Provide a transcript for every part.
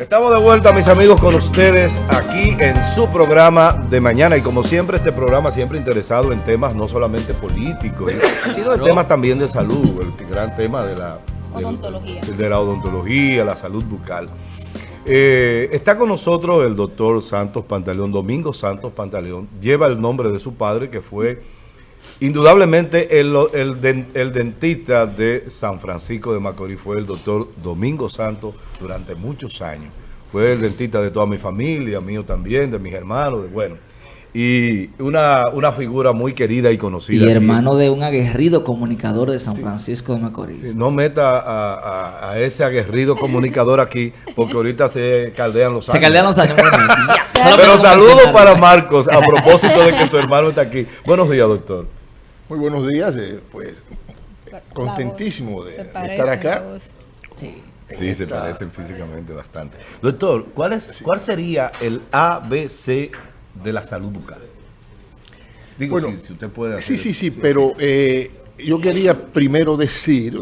Estamos de vuelta, mis amigos, con ustedes aquí en su programa de mañana. Y como siempre, este programa siempre interesado en temas no solamente políticos, sino en temas también de salud, el gran tema de la odontología, de la, odontología, la salud bucal. Eh, está con nosotros el doctor Santos Pantaleón, Domingo Santos Pantaleón. Lleva el nombre de su padre, que fue indudablemente el, el dentista de San Francisco de Macorís, fue el doctor Domingo Santos durante muchos años. Fue el dentista de toda mi familia, mío también, de mis hermanos, de bueno. Y una, una figura muy querida y conocida. Y hermano de un aguerrido comunicador de San Francisco de Macorís. no meta a, ese aguerrido comunicador aquí, porque ahorita se caldean los años. Se caldean los años. Pero saludos para Marcos, a propósito de que su hermano está aquí. Buenos días, doctor. Muy buenos días, eh, pues contentísimo de estar acá. Sí. Sí, se parecen físicamente bastante. Doctor, ¿cuál, es, ¿cuál sería el ABC de la salud bucal? Digo, si, usted puede hacer Sí, sí, sí, pero eh, yo quería primero decir,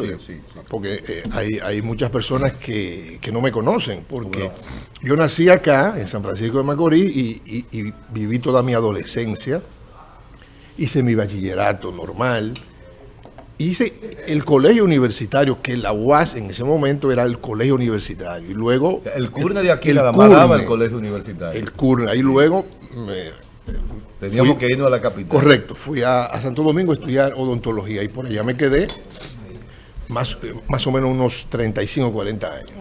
porque eh, hay, hay, muchas personas que, que, no me conocen, porque yo nací acá, en San Francisco de Macorís, y, y viví toda mi adolescencia, hice mi bachillerato normal, hice el colegio universitario, que la UAS en ese momento era el colegio universitario. Y luego... el CURNE de aquí, la daba el colegio universitario. El CURNE. Ahí luego... Teníamos que irnos a la capital. Correcto. Fui a, Santo Domingo a estudiar odontología y por allá me quedé más, más o menos unos 35 o 40 años.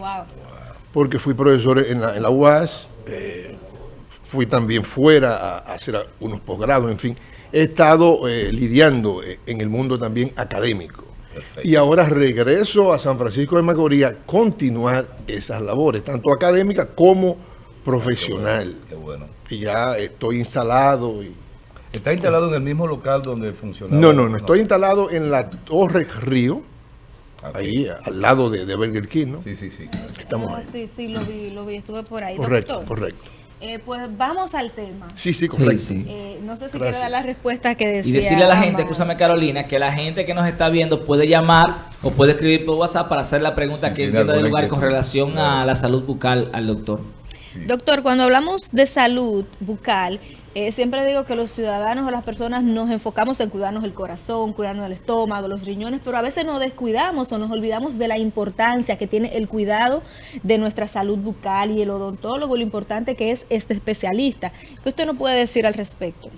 Porque fui profesor en la, en la UAS, eh, fui también fuera a, a hacer unos posgrados, en fin he estado eh, lidiando eh, en el mundo también académico. Y ahora regreso a San Francisco de Macorís a continuar esas labores, tanto académicas como profesional. Qué bueno, Y ya estoy instalado. Y, ¿Está instalado en el mismo local donde funcionaba? No, no, no, estoy instalado en la Torre Río, ahí al lado de, de, Burger King, ¿no? Sí, sí, sí. Estamos ah, Sí, sí, lo vi, lo vi, estuve por ahí. Correcto, correcto. Eh, pues vamos al tema. Sí, sí, correcto. Eh, no sé si quiere dar la respuesta que decía. Y decirle a la gente, escúchame Carolina, que la gente que nos está viendo puede llamar o puede escribir por WhatsApp para hacer la pregunta que entienda de lugar con relación a la salud bucal al doctor. Doctor, cuando hablamos de salud bucal, eh, siempre digo que los ciudadanos o las personas nos enfocamos en cuidarnos el corazón, cuidarnos el estómago, los riñones, pero a veces nos descuidamos o nos olvidamos de la importancia que tiene el cuidado de nuestra salud bucal y el odontólogo, lo importante que es este especialista. ¿Qué usted nos puede decir al respecto?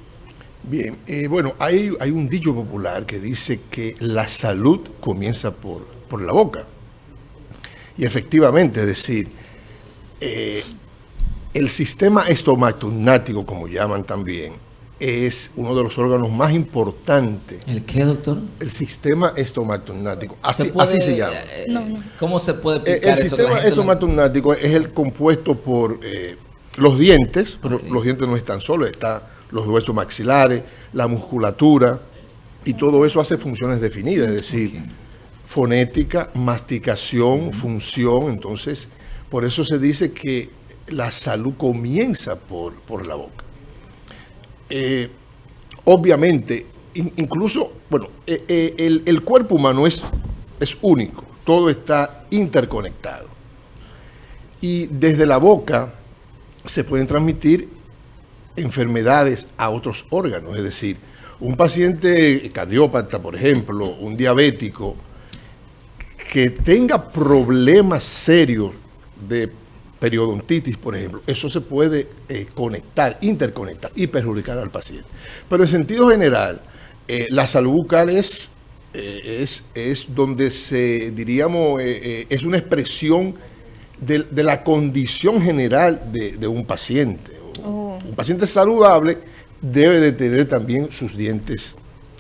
Bien, eh, bueno, hay, hay un dicho popular que dice que la salud comienza por, por la boca. Y efectivamente, es decir, eh, el sistema estomatonático, como llaman también, es uno de los órganos más importantes. ¿El qué, doctor? El sistema estomatonático. Así se, se llama. Eh, ¿Cómo se puede eh, explicar El sistema estomatonático es el compuesto por eh, los dientes, pero los dientes no están solos, están los huesos maxilares, la musculatura, y todo eso hace funciones definidas, es decir, fonética, masticación, función, entonces, por eso se dice que la salud comienza por, por la boca. Eh, obviamente, incluso, bueno, eh, eh, el, cuerpo humano es, es único, todo está interconectado. Y desde la boca se pueden transmitir enfermedades a otros órganos, es decir, un paciente cardiópata, por ejemplo, un diabético, que tenga problemas serios de periodontitis, por ejemplo, eso se puede eh, conectar, interconectar y perjudicar al paciente. Pero en sentido general, eh, la salud bucal es, eh, es, donde se, diríamos, es una expresión de, la condición general de, un paciente. Oh. Un paciente saludable debe de tener también sus dientes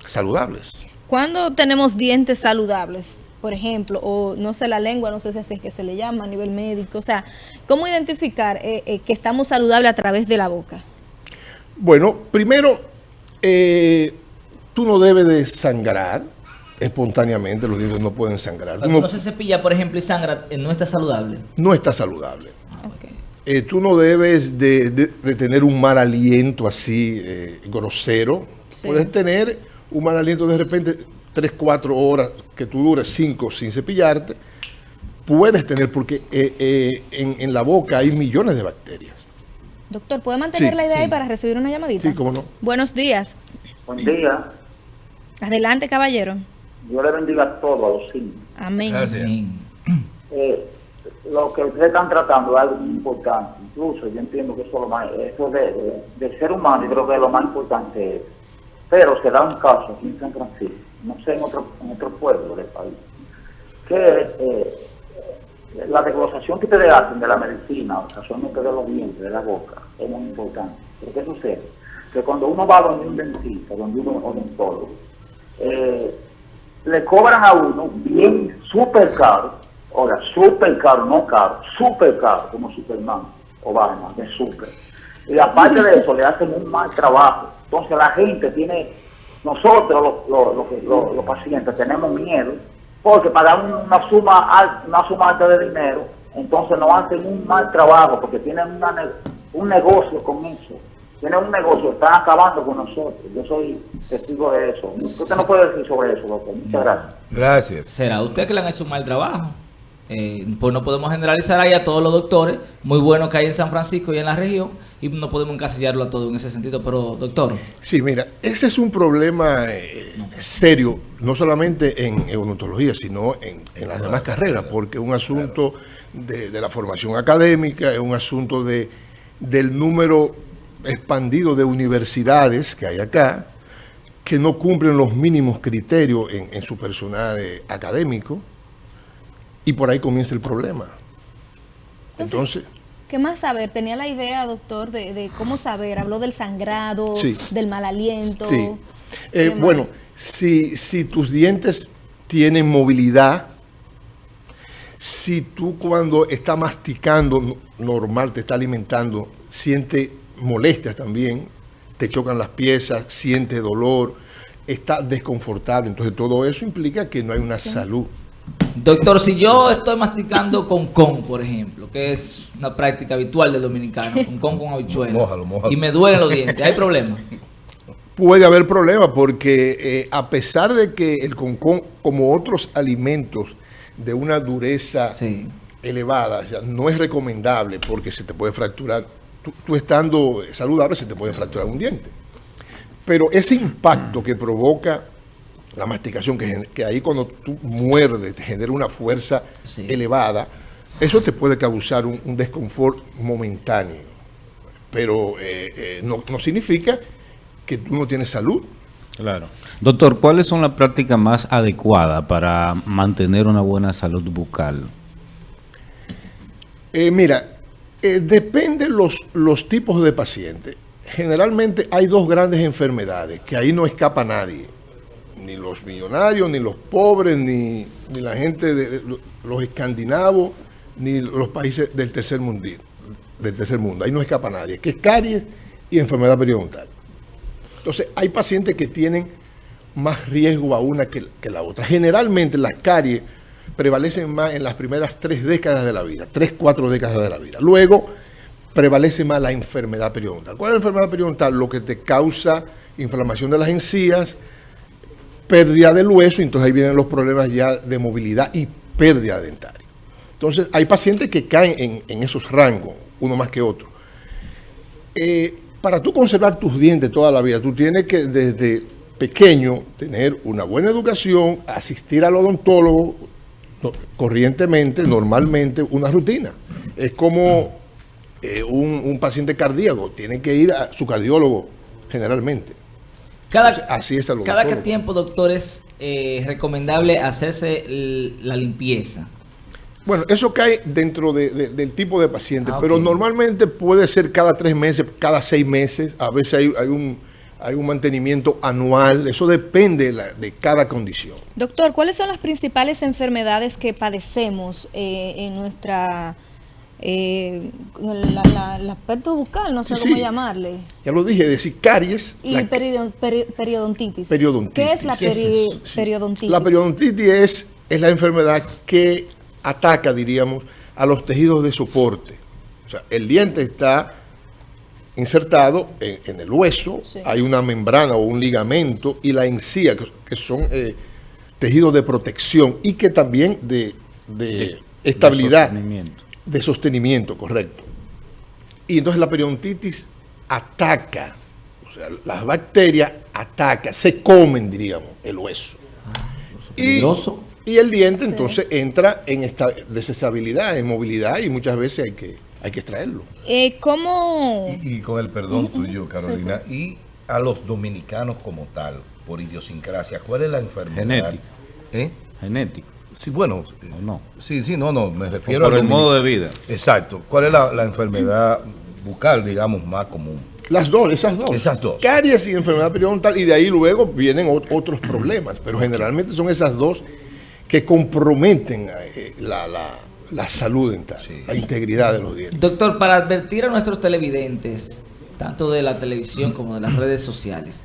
saludables. ¿Cuándo tenemos dientes saludables? Por ejemplo, o no sé la lengua, no sé si así es que se le llama a nivel médico. O sea, ¿cómo identificar eh, eh, que estamos saludables a través de la boca? Bueno, primero, eh, tú no debes de sangrar espontáneamente, los dientes no pueden sangrar. Cuando no, se cepilla, por ejemplo, y sangra, ¿no está saludable? No está saludable. tú no debes de, tener un mal aliento así grosero. Puedes tener un mal aliento de repente 3, 4 horas que tú dures 5 sin cepillarte, puedes tener, porque eh, eh, en, la boca hay millones de bacterias. Doctor, ¿puede mantener la idea ahí para recibir una llamadita? Sí, cómo no. Buenos días. Buen día. Adelante, caballero. Dios le bendiga a todos, a los cinco. Amén. Gracias. Eh, lo que ustedes están tratando es algo muy importante. Incluso yo entiendo que eso, lo más, eso de, de, ser humano, yo creo que lo más importante es. Pero se da un caso aquí en San Francisco, no sé en otro, en otro pueblo del país, que eh, la desglosación que ustedes hacen de la medicina, casualmente de los dientes, de la boca, es muy importante. Pero ¿qué sucede? Que cuando uno va a donde un dentista, donde un odontólogo, eh, le cobran a uno bien súper caro, ahora súper caro, no caro, súper caro, como Superman o Batman, de súper. Y aparte de eso, le hacen un mal trabajo. Entonces la gente tiene, nosotros los, los pacientes tenemos miedo porque pagan una suma, una suma alta de dinero, entonces no hacen un mal trabajo porque tienen un negocio con eso. Tienen un negocio, están acabando con nosotros. Yo soy testigo de eso. Usted no puede decir sobre eso, doctor. Muchas gracias. Gracias. ¿Será usted que le han hecho un mal trabajo? Eh, pues no podemos generalizar ahí a todos los doctores, muy buenos que hay en San Francisco y en la región, y no podemos encasillarlo a todo en ese sentido, pero doctor. Sí, mira, ese es un problema eh, serio, no solamente en odontología, sino en, las demás carreras, porque es un asunto de, la formación académica, es un asunto de, del número expandido de universidades que hay acá, que no cumplen los mínimos criterios en, su personal eh, académico, y por ahí comienza el problema. Entonces, ¿Qué más saber? Tenía la idea, doctor, de, cómo saber. Habló del sangrado, del mal aliento. Sí. Eh, bueno, si, si tus dientes tienen movilidad, si tú cuando estás masticando normal, te está alimentando, siente molestias también, te chocan las piezas, siente dolor, está desconfortable. Entonces todo eso implica que no hay una salud Doctor, si yo estoy masticando con con, por ejemplo, que es una práctica habitual del dominicano, con con con habichuela, y me duelen los dientes, ¿hay problema? Puede haber problema porque eh, a pesar de que el concón, como otros alimentos de una dureza elevada, no es recomendable porque se te puede fracturar, tú estando saludable se te puede fracturar un diente. Pero ese impacto que provoca la masticación, que, ahí cuando tú muerdes te genera una fuerza elevada, eso te puede causar un, desconfort momentáneo, pero eh, eh, no, significa que tú no tienes salud. Claro. Doctor, ¿cuáles son las prácticas más adecuadas para mantener una buena salud bucal? Eh, mira, depende los, los tipos de pacientes. Generalmente hay dos grandes enfermedades que ahí no escapa nadie ni los millonarios, ni los pobres, ni, la gente de, los escandinavos, ni los países del tercer, mundo, del tercer mundo. Ahí no escapa nadie, que es caries y enfermedad periodontal. Entonces, hay pacientes que tienen más riesgo a una que, que la otra. Generalmente las caries prevalecen más en las primeras tres décadas de la vida, tres, cuatro décadas de la vida. Luego prevalece más la enfermedad periodontal. ¿Cuál es la enfermedad periodontal? Lo que te causa inflamación de las encías, pérdida del hueso, entonces ahí vienen los problemas ya de movilidad y pérdida dentaria. Entonces, hay pacientes que caen en, esos rangos, uno más que otro. Eh, para tú conservar tus dientes toda la vida, tú tienes que desde pequeño tener una buena educación, asistir al odontólogo corrientemente, normalmente, una rutina. Es como eh, un paciente cardíaco, tiene que ir a su cardiólogo generalmente. Cada, Así cada qué tiempo, doctor, es eh, recomendable hacerse la limpieza. Bueno, eso cae dentro del tipo de paciente, ah, pero normalmente puede ser cada tres meses, cada seis meses, a veces hay, un, hay un mantenimiento anual, eso depende de, cada condición. Doctor, ¿cuáles son las principales enfermedades que padecemos eh, en nuestra eh, el aspecto bucal, no sé cómo llamarle. Ya lo dije, decir caries. Y periodontitis. ¿Qué es la periodontitis? La periodontitis es, es la enfermedad que ataca, diríamos, a los tejidos de soporte. O sea, el diente está insertado en, el hueso, hay una membrana o un ligamento y la encía, que, son eh, tejidos de protección y que también de, de estabilidad, De sostenimiento. De sostenimiento, correcto. Y entonces la periodontitis ataca, o sea, las bacterias atacan, se comen, diríamos, el hueso. Y, peligroso. y el diente entonces entra en esta desestabilidad, en movilidad y muchas veces hay que, hay que extraerlo. Eh, ¿Cómo? Y, y con el perdón tuyo, Carolina, y a los dominicanos como tal, por idiosincrasia, ¿cuál es la enfermedad? Genética. ¿Eh? Genético. Sí, bueno, ¿O no? sí, sí, no, no, me refiero por el modo de vida. Exacto. ¿Cuál es la, la enfermedad bucal, digamos, más común? Las dos, esas dos. Esas dos. Caries y enfermedad periodontal, y de ahí luego vienen ot- otros problemas, pero generalmente son esas dos que comprometen eh, la, la- la salud dental, Sí. la integridad de los dientes. Doctor, para advertir a nuestros televidentes, tanto de la televisión como de las redes sociales,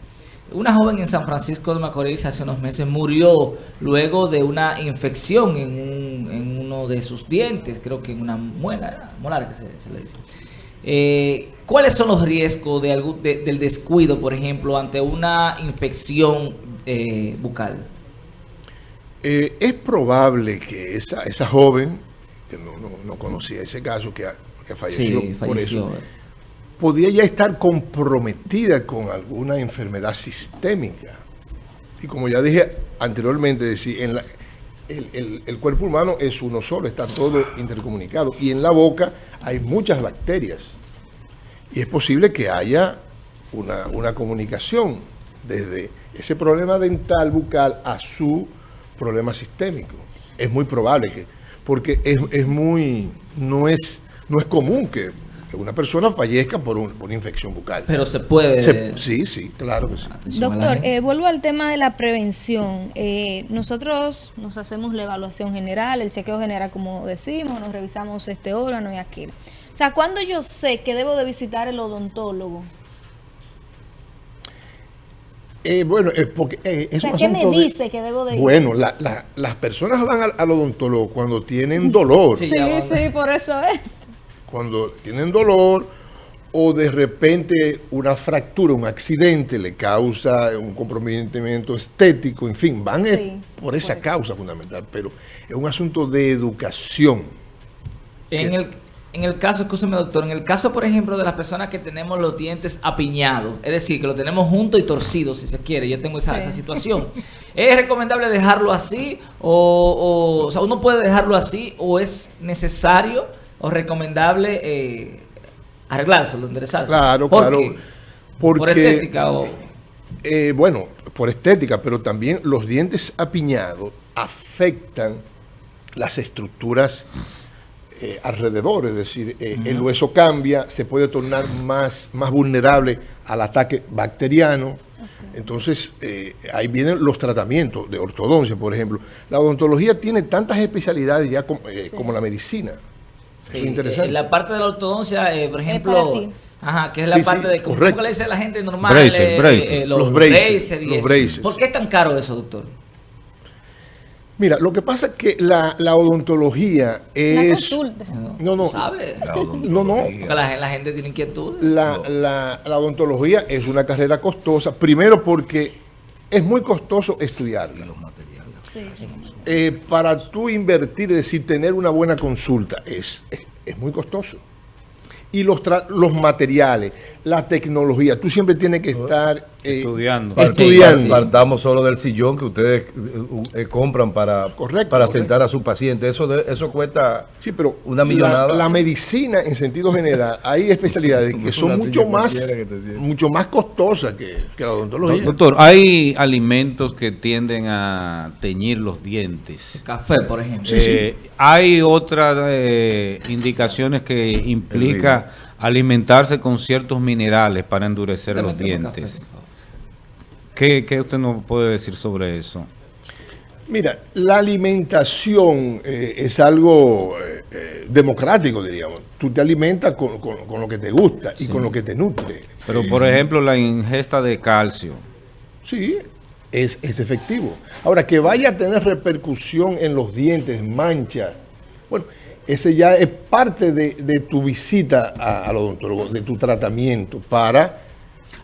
una joven en San Francisco de Macorís hace unos meses murió luego de una infección en, un- en uno de sus dientes, creo que en una muela, molar que se, se le dice. Eh, ¿Cuáles son los riesgos de algún, de- del descuido, por ejemplo, ante una infección eh, bucal? Eh, es probable que esa, esa joven, que no, no- no conocía ese caso, que, ha- que falleció, Sí, por falleció. eso, podía ya estar comprometida con alguna enfermedad sistémica. Y como ya dije anteriormente, decir, el, el- el cuerpo humano es uno solo, está todo intercomunicado. Y en la boca hay muchas bacterias. Y es posible que haya una, una comunicación desde ese problema dental bucal a su problema sistémico. Es muy probable que, porque es, es muy, no es, no es común que, que una persona fallezca por, un- por una infección bucal. Pero se puede... Se- sí, sí, claro que sí. Doctor, eh, vuelvo al tema de la prevención. Eh, nosotros nos hacemos la evaluación general, el chequeo general, como decimos, nos revisamos este órgano y aquel. O sea, ¿cuándo yo sé que debo de visitar el odontólogo? Eh, bueno, eh, porque eh, O es sea, un ¿qué me de- dice que debo de ir? Bueno, la- la- las personas van al, al odontólogo cuando tienen dolor, Sí. Sí, por eso es. Cuando tienen dolor o de repente una fractura, un accidente le causa un comprometimiento estético, en fin, van Sí, por esa correcto. causa fundamental, pero es un asunto de educación. En el, en el caso, escúcheme doctor, en el caso, por ejemplo, de las personas que tenemos los dientes apiñados, es decir, que lo tenemos junto y torcido, si se quiere, yo tengo esa, Sí. esa situación, ¿es recomendable dejarlo así o, o, o sea, uno puede dejarlo así o es necesario o recomendable eh, arreglárselo, enderezarlo? Claro, ¿Por claro. qué? Porque, ¿Por estética o...? eh, bueno, por estética, pero también los dientes apiñados afectan las estructuras eh, alrededor, es decir, eh, el hueso cambia, se puede tornar más, más vulnerable al ataque bacteriano. Entonces, eh, ahí vienen los tratamientos de ortodoncia, por ejemplo. La odontología tiene tantas especialidades ya como, eh, como la medicina. Eso Sí, es interesante. eh, la parte de la ortodoncia, eh, por ejemplo, ajá, que es la Sí, sí, parte de ¿cómo le dice a la gente normal? Bracer, eh, bracer. eh, Los los, braces, bracer y los eso. braces. ¿Por qué es tan caro eso, doctor? Mira, lo que pasa es que la, la odontología es... consulta. No, no. No, no. Porque la, la gente tiene inquietud. La, la- la odontología es una carrera costosa, primero porque es muy costoso estudiarla. Sí, sí. Eh, para tú invertir, es decir, tener una buena consulta, es, es, es muy costoso. Y los, los materiales, la tecnología, tú siempre tienes que estar eh, Estudiando. estudiando. Sí. Partamos solo del sillón que ustedes eh, eh, compran para, Correcto, para correcto. sentar a su paciente. Eso de, eso cuesta Sí, pero una millonada. la medicina en sentido general, hay especialidades que son mucho más, mucho más costosas que, que la odontología. Doctor, hay alimentos que tienden a teñir los dientes. Café, por ejemplo. Sí, sí. Eh, hay otras eh, indicaciones que implica alimentarse con ciertos minerales para endurecer los café, dientes. ¿Qué, qué usted nos puede decir sobre eso? Mira, la alimentación eh, es algo eh, eh, democrático, diríamos. Tú te alimentas con, con- con lo que te gusta y con lo que te nutre. Pero, por ejemplo, la ingesta de calcio. Sí, es, es efectivo. Ahora, que vaya a tener repercusión en los dientes, manchas, bueno, ese ya es parte de, de tu visita al odontólogo, de tu tratamiento para...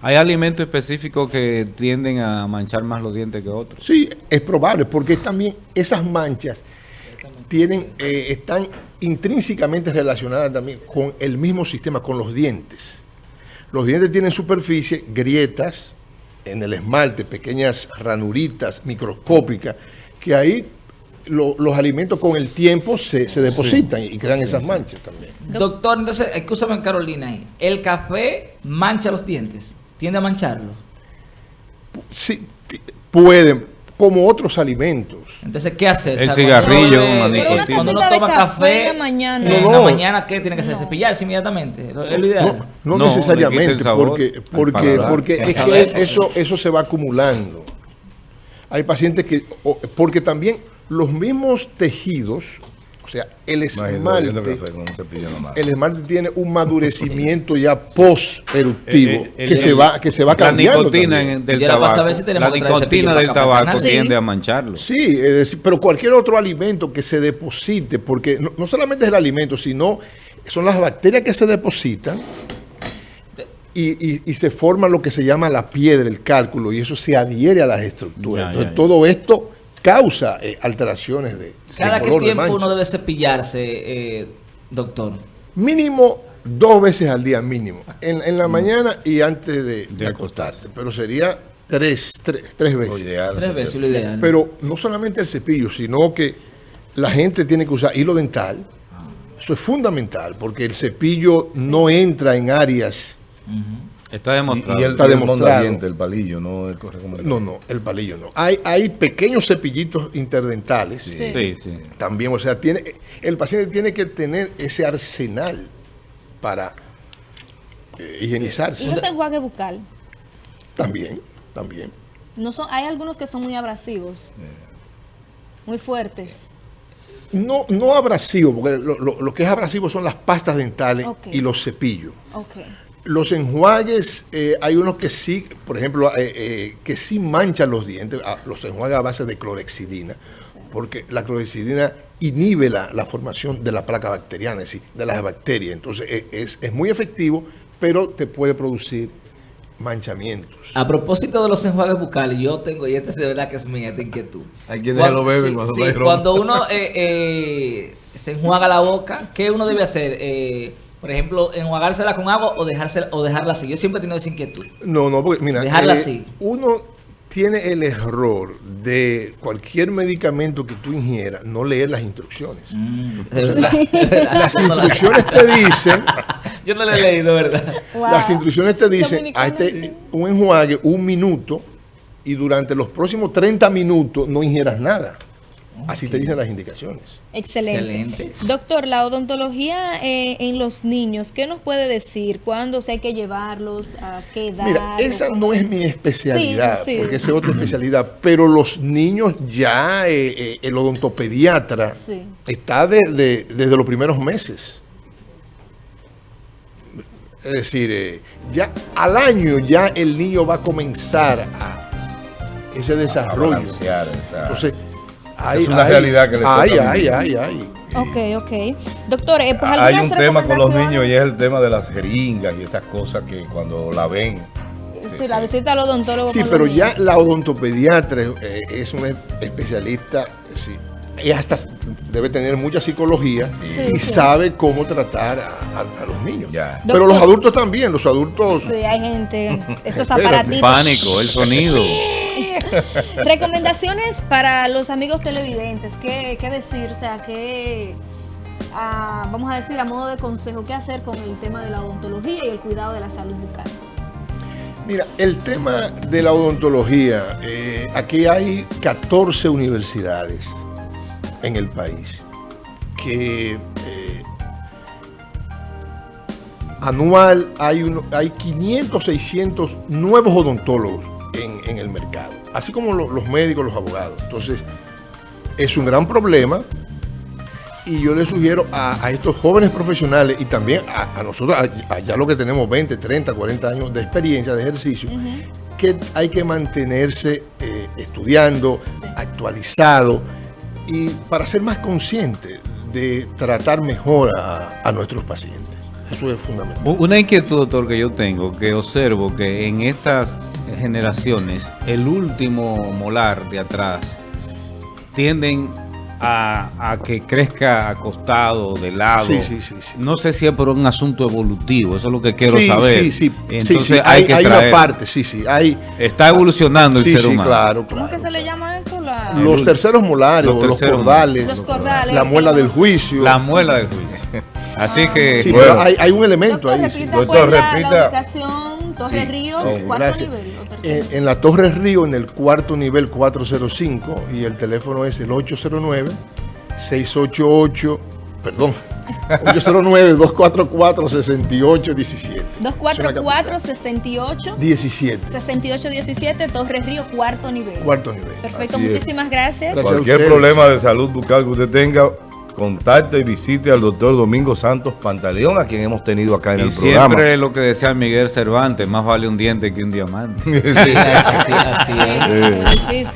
¿Hay alimentos específicos que tienden a manchar más los dientes que otros? Sí, es probable, porque también esas manchas tienen, eh, están intrínsecamente relacionadas también con el mismo sistema, con los dientes. Los dientes tienen superficie, grietas en el esmalte, pequeñas ranuritas microscópicas, que ahí los alimentos con el tiempo se, depositan y crean esas manchas también. Doctor, entonces, escúchame Carolina, ¿el café mancha los dientes? ¿Tiende a mancharlos? Sí, pueden, como otros alimentos. Entonces, ¿qué hacer? El cigarrillo, cuando uno toma café, en la mañana, en la mañana ¿qué tiene que hacer? Cepillarse inmediatamente. Es lo ideal. No, necesariamente, porque, porque, porque es que eso, eso se va acumulando. Hay pacientes que, porque también los mismos tejidos, sea, el esmalte, el esmalte tiene un madurecimiento ya post-eruptivo que, se va, que se va cambiando. La nicotina del tabaco, la nicotina del tabaco tiende a mancharlo. Sí, es decir, pero cualquier otro alimento que se deposite, porque no, solamente es el alimento, sino son las bacterias que se depositan y, y, se forma lo que se llama la piedra, el cálculo, y eso se adhiere a las estructuras. Entonces, todo esto causa eh, alteraciones de, ¿Cada qué tiempo uno debe cepillarse, eh, doctor? Mínimo dos veces al día, mínimo. En, la mm. mañana y antes de, acostarse. Pero sería tres, tres, tres veces. tres veces lo ideal. Pero no solamente el cepillo, sino que la gente tiene que usar hilo dental. Eso es fundamental, porque el cepillo no entra en áreas... Está demostrado. Y, el, está demostrado. el palillo, no el No, no, el palillo no. Hay, hay pequeños cepillitos interdentales. Sí. sí, También, o sea, tiene, el paciente tiene que tener ese arsenal para eh, higienizarse. ¿Y los enjuague bucal? También, también. No son, hay algunos que son muy abrasivos, muy fuertes. No, no abrasivos, porque lo, que es abrasivo son las pastas dentales y los cepillos. Okay. Los enjuagues, eh, hay unos que sí, por ejemplo, eh, eh, que sí manchan los dientes, ah, los enjuagues a base de clorexidina, porque la clorexidina inhibe la, formación de la placa bacteriana, es decir, de las bacterias. Entonces es, es muy efectivo, pero te puede producir manchamientos. A propósito de los enjuagues bucales, yo tengo, y este es de verdad que es mi esta inquietud. Hay quienes lo beben cuando, sí, cuando uno se enjuaga la boca, ¿qué uno debe hacer? Eh, por ejemplo, enjuagársela con agua o, dejársela, o dejarla así. Yo siempre he tenido esa inquietud. No, no, porque mira, dejarla eh, así. Uno tiene el error de cualquier medicamento que tú ingieras, no leer las instrucciones. Mm, las instrucciones te dicen... Yo no lo he leído, ¿verdad? Las instrucciones te dicen, a este, un enjuague, un minuto, y durante los próximos 30 minutos no ingieras nada. Así te dicen las indicaciones. Excelente. Doctor, la odontología eh, en los niños, ¿qué nos puede decir? ¿Cuándo se hay que llevarlos? ¿A qué edad? Mira, esa no es mi especialidad, porque esa es otra especialidad. Pero los niños ya, eh, eh, el odontopediatra está desde los primeros meses. Es decir, ya al año ya el niño va a comenzar a ese desarrollo. Entonces, es una realidad que le toca Ay, ay, ay, ay. Ok, ok. Doctor, eh, pues Hay un tema con los niños y es el tema de las jeringas y esas cosas que cuando la ven... Sí, la visita al odontólogo. Sí, pero ya la odontopediatra eh, es un especialista, sí, y hasta debe tener mucha psicología y sabe cómo tratar a, los niños. Pero los adultos también, los adultos... Sí, hay gente, esos aparatitos. Pánico, el sonido. Recomendaciones para los amigos televidentes, ¿qué, decir? O sea, ¿qué, ah, vamos a decir a modo de consejo, qué hacer con el tema de la odontología y el cuidado de la salud bucal? Mira, el tema de la odontología, eh, aquí hay 14 universidades en el país que eh, anual hay, hay 500, 600 nuevos odontólogos en el mercado así como los médicos, los abogados. Entonces, es un gran problema y yo le sugiero a, estos jóvenes profesionales y también a, nosotros, ya lo que tenemos 20, 30, 40 años de experiencia, de ejercicio, que hay que mantenerse eh, estudiando, actualizado y para ser más consciente de tratar mejor a nuestros pacientes. Eso es fundamental. Una inquietud, doctor, que yo tengo, que observo que en estas generaciones, el último molar de atrás tienden a, a que crezca acostado, de lado. Sí, sí, sí, sí. No sé si es por un asunto evolutivo, eso es lo que quiero sí, saber. Sí, sí, Entonces sí, sí. hay, Hay, que hay una parte, sí, sí. Hay, Está evolucionando el sí, ser sí, humano. claro, ¿Cómo que se le llama esto? La- Los terceros molares, Los o los terceros cordales, Los cordales. la muela del juicio. La muela del juicio. Así que Sí, Bueno. pero hay, hay un elemento Doctor, ahí. sí. repita, Doctor, pues, la- repita. Torre Sí, Río, Sí, cuarto gracias. nivel. o tercero. En, en la Torre Río, en el cuarto nivel 405, y el teléfono es el 809-688, perdón, 809-244-6817. 244-68. 17, 6817, Torre Río, cuarto nivel. cuarto nivel. Perfecto, Así es. muchísimas gracias. Gracias. a Cualquier problema de salud bucal que usted tenga, contacte y visite al doctor Domingo Santos Pantaleón, a quien hemos tenido acá en y el programa. siempre lo que decía Miguel Cervantes, más vale un diente que un diamante. Sí, así, así es.